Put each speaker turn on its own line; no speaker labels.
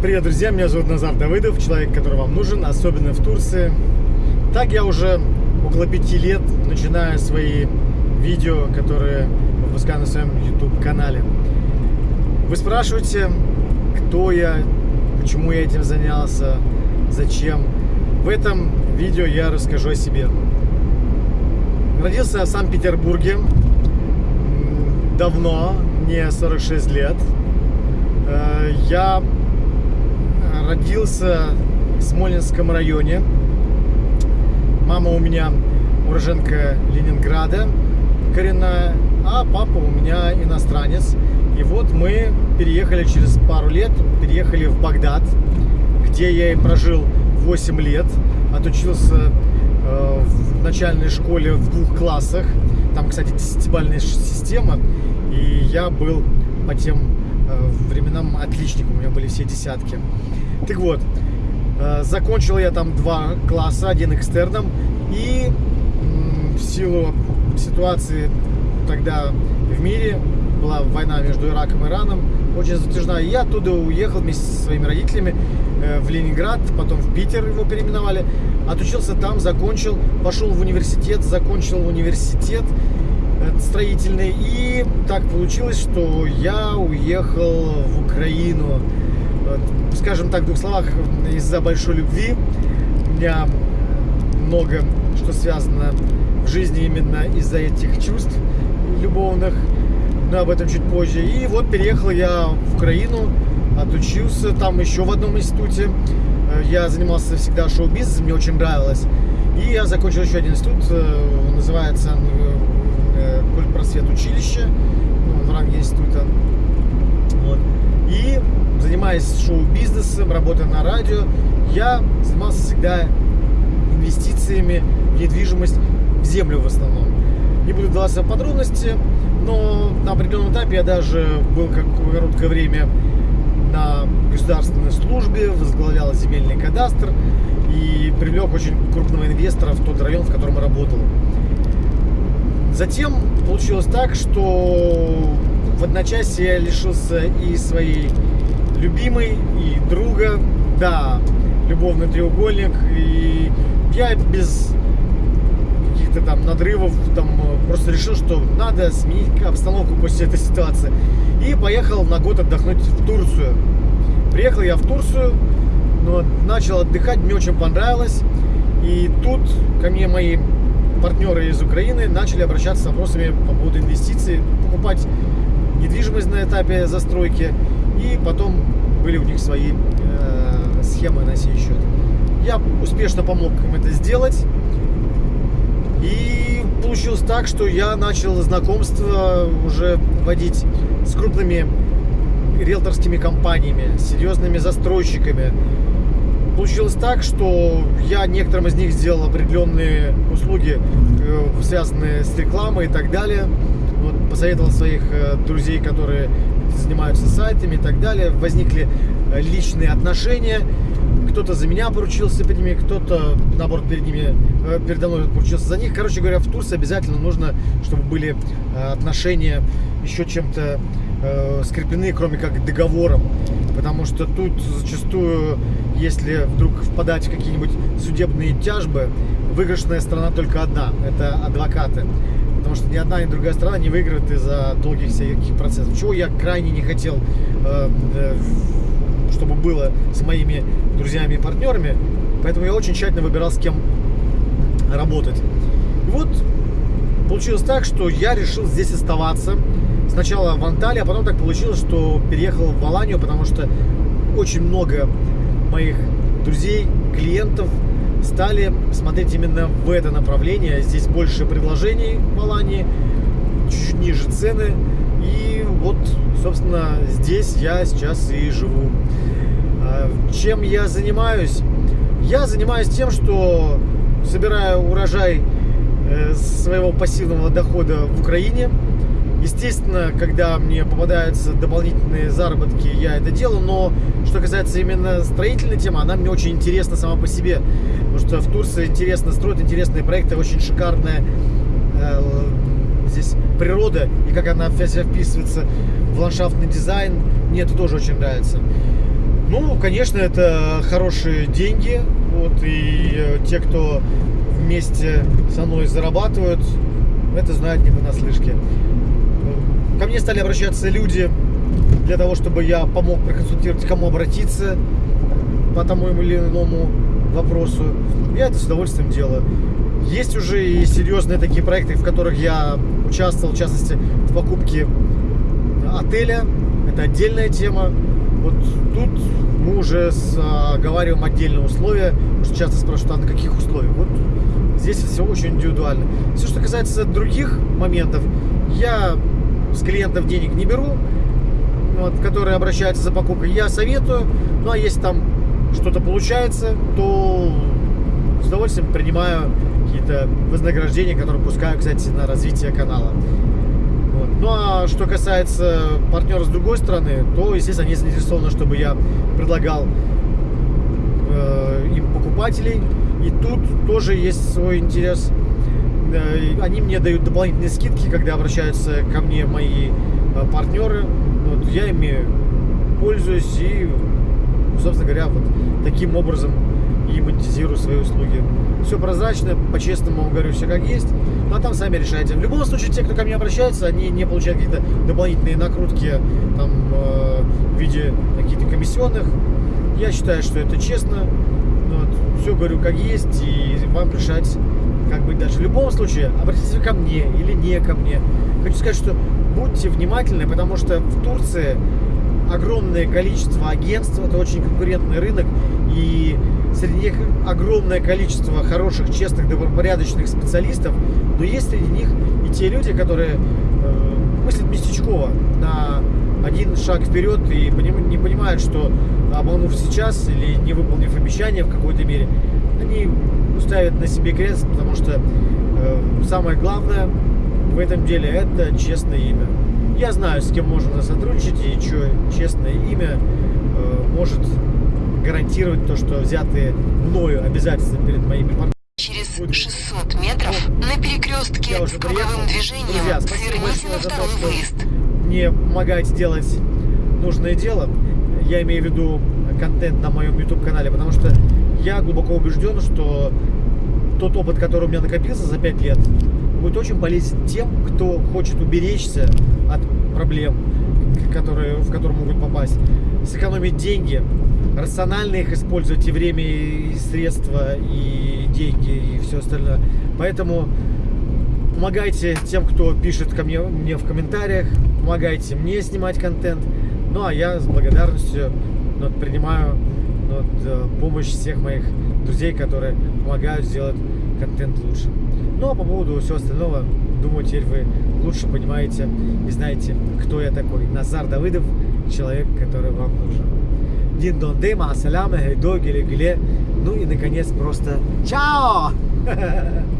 Привет, друзья! Меня зовут Назар Давыдов, человек, который вам нужен, особенно в Турции. Так я уже около пяти лет начинаю свои видео, которые выпускаю на своем YouTube-канале. Вы спрашиваете, кто я, почему я этим занялся, зачем. В этом видео я расскажу о себе. Родился в Санкт-Петербурге давно, мне 46 лет. Э, я родился в Смоленском районе. Мама у меня уроженка Ленинграда коренная, а папа у меня иностранец. И вот мы переехали через пару лет, переехали в Багдад, где я и прожил 8 лет, отучился э, в начальной школе в двух классах. Там, кстати, десятибальная система, и я был по тем э, временам отличником, у меня были все десятки. Так вот, э, закончил я там два класса, один экстерном, и в силу ситуации тогда в мире была война между Ираком и Ираном, очень затяжная. Я оттуда уехал вместе со своими родителями э, в Ленинград, потом в Питер его переименовали. Отучился там, закончил, пошел в университет, закончил университет э, строительный. И так получилось, что я уехал в Украину скажем так, в двух словах, из-за большой любви. У меня много что связано в жизни именно из-за этих чувств любовных, но об этом чуть позже. И вот переехал я в Украину, отучился там еще в одном институте. Я занимался всегда шоу-бизнесом, мне очень нравилось. И я закончил еще один институт, э, называется э, Культпросвет училище, ну, в ранге института. Вот. И занимаясь шоу-бизнесом, работая на радио, я занимался всегда инвестициями в недвижимость, в землю в основном. Не буду даваться в подробности, но на определенном этапе я даже был какое короткое время на государственной службе, возглавлял земельный кадастр и привлек очень крупного инвестора в тот район, в котором я работал. Затем получилось так, что в одночасье я лишился и своей любимый и друга, да, любовный треугольник. И я без каких-то там надрывов там просто решил, что надо сменить обстановку после этой ситуации. И поехал на год отдохнуть в Турцию. Приехал я в Турцию, но начал отдыхать, мне очень понравилось. И тут ко мне мои партнеры из Украины начали обращаться с вопросами по поводу инвестиций, покупать недвижимость на этапе застройки. И потом были у них свои э, схемы на сей счет. Я успешно помог им это сделать. И получилось так, что я начал знакомство уже водить с крупными риэлторскими компаниями, серьезными застройщиками. Получилось так, что я некоторым из них сделал определенные услуги, э, связанные с рекламой и так далее. Вот, посоветовал своих э, друзей, которые занимаются сайтами и так далее. Возникли э, личные отношения. Кто-то за меня поручился перед ними, кто-то, наоборот, перед ними, э, передо мной поручился за них. Короче говоря, в Турции обязательно нужно, чтобы были э, отношения еще чем-то скреплены, кроме как договором. Потому что тут зачастую, если вдруг впадать в какие-нибудь судебные тяжбы, выигрышная сторона только одна – это адвокаты потому что ни одна, ни другая страна не выиграет из-за долгих всяких процессов. Чего я крайне не хотел, э, э, чтобы было с моими друзьями и партнерами, поэтому я очень тщательно выбирал, с кем работать. И вот получилось так, что я решил здесь оставаться. Сначала в Анталии, а потом так получилось, что переехал в Аланию, потому что очень много моих друзей, клиентов стали смотреть именно в это направление. Здесь больше предложений в Алании, чуть-чуть ниже цены. И вот, собственно, здесь я сейчас и живу. А, чем я занимаюсь? Я занимаюсь тем, что собираю урожай э, своего пассивного дохода в Украине – Естественно, когда мне попадаются дополнительные заработки, я это делаю, но что касается именно строительной темы, она мне очень интересна сама по себе, потому что в Турции интересно строить, интересные проекты, очень шикарная э, здесь природа и как она вся вписывается в ландшафтный дизайн, мне это тоже очень нравится. Ну, конечно, это хорошие деньги. Вот, и э, те, кто вместе со мной зарабатывают, это знают не понаслышке. Ко мне стали обращаться люди для того, чтобы я помог проконсультировать, кому обратиться по тому или иному вопросу. Я это с удовольствием делаю. Есть уже и серьезные такие проекты, в которых я участвовал, в частности, в покупке отеля. Это отдельная тема. Вот тут мы уже оговариваем отдельные условия, что часто спрашивают, а на каких условиях? Вот здесь все очень индивидуально. Все, что касается других моментов, я с клиентов денег не беру, вот, которые обращаются за покупкой, я советую. Ну а если там что-то получается, то с удовольствием принимаю какие-то вознаграждения, которые пускаю, кстати, на развитие канала. Вот. Ну а что касается партнера с другой стороны, то, естественно, они заинтересованы, чтобы я предлагал э, им покупателей. И тут тоже есть свой интерес. Они мне дают дополнительные скидки, когда обращаются ко мне мои э, партнеры. Вот, я ими пользуюсь и, собственно говоря, вот таким образом и монетизирую свои услуги. Все прозрачно, по-честному говорю, все как есть. Ну а там сами решайте. В любом случае, те, кто ко мне обращается, они не получают какие-то дополнительные накрутки там, э, в виде каких-то комиссионных. Я считаю, что это честно. Вот, все говорю как есть, и вам решать, как быть дальше. В любом случае, обратитесь ко мне или не ко мне. Хочу сказать, что будьте внимательны, потому что в Турции огромное количество агентств, это очень конкурентный рынок, и среди них огромное количество хороших, честных, добропорядочных специалистов, но есть среди них и те люди, которые э, мыслят местечково на один шаг вперед и не понимают, что обманув сейчас или не выполнив обещание в какой-то мере, они ставят на себе крест, потому что э, самое главное в этом деле это честное имя. Я знаю, с кем можно сотрудничать и что честное имя э, может гарантировать то, что взятые мною обязательства перед моими партнерами.
Через 600 метров на перекрестке с круговым движением
Друзья,
сверните на
то,
второй
что
выезд.
мне помогаете делать нужное дело. Я имею в виду контент на моем YouTube-канале, потому что я глубоко убежден, что тот опыт, который у меня накопился за 5 лет, будет очень полезен тем, кто хочет уберечься от проблем, которые, в которые могут попасть, сэкономить деньги, рационально их использовать и время, и средства, и деньги, и все остальное. Поэтому помогайте тем, кто пишет ко мне, мне в комментариях, помогайте мне снимать контент. Ну, а я с благодарностью ну, принимаю ну, помощь всех моих друзей, которые помогают сделать контент лучше. Ну, а по поводу всего остального, думаю, теперь вы лучше понимаете и знаете, кто я такой. Назар Давыдов, человек, который вам нужен. Дин дон дей, ма саляме, гейдо, геле, геле. Ну и, наконец, просто чао!